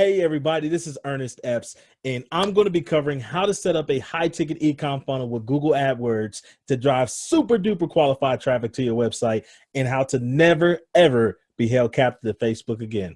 Hey, everybody, this is Ernest Epps, and I'm going to be covering how to set up a high ticket ecom funnel with Google AdWords to drive super duper qualified traffic to your website and how to never, ever be held captive to Facebook again.